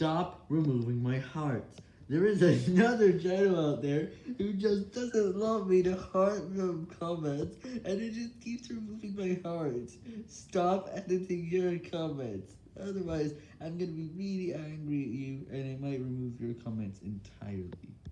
Stop removing my hearts. There is another channel out there who just doesn't love me to heart them comments, and it just keeps removing my hearts. Stop editing your comments. Otherwise, I'm gonna be really angry at you, and I might remove your comments entirely.